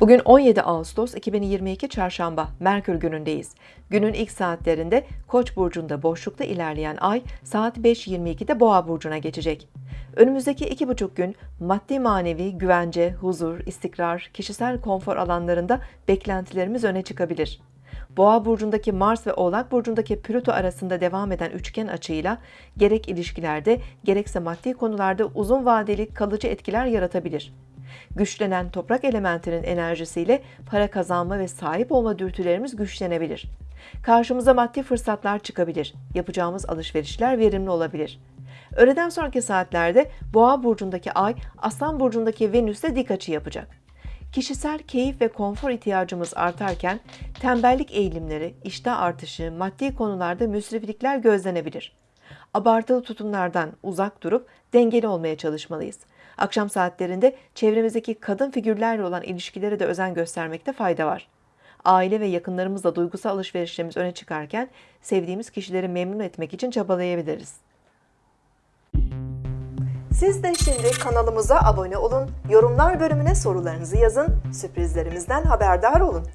Bugün 17 Ağustos 2022 Çarşamba, Merkür günündeyiz. Günün ilk saatlerinde Koç burcunda boşlukta ilerleyen ay saat 5.22'de Boğa burcuna geçecek. Önümüzdeki iki buçuk gün maddi manevi güvence, huzur, istikrar, kişisel konfor alanlarında beklentilerimiz öne çıkabilir. Boğa burcundaki Mars ve Oğlak burcundaki Plüto arasında devam eden üçgen açıyla gerek ilişkilerde gerekse maddi konularda uzun vadeli kalıcı etkiler yaratabilir. Güçlenen toprak elementinin enerjisiyle para kazanma ve sahip olma dürtülerimiz güçlenebilir. Karşımıza maddi fırsatlar çıkabilir. Yapacağımız alışverişler verimli olabilir. Öğleden sonraki saatlerde Boğa burcundaki Ay, Aslan burcundaki Venüs'te dik açı yapacak. Kişisel keyif ve konfor ihtiyacımız artarken tembellik eğilimleri, iştah artışı, maddi konularda müsriflikler gözlenebilir. Abartılı tutumlardan uzak durup dengeli olmaya çalışmalıyız. Akşam saatlerinde çevremizdeki kadın figürlerle olan ilişkilere de özen göstermekte fayda var. Aile ve yakınlarımızla duygusal alışverişlerimiz öne çıkarken sevdiğimiz kişileri memnun etmek için çabalayabiliriz. Siz de şimdi kanalımıza abone olun, yorumlar bölümüne sorularınızı yazın, sürprizlerimizden haberdar olun.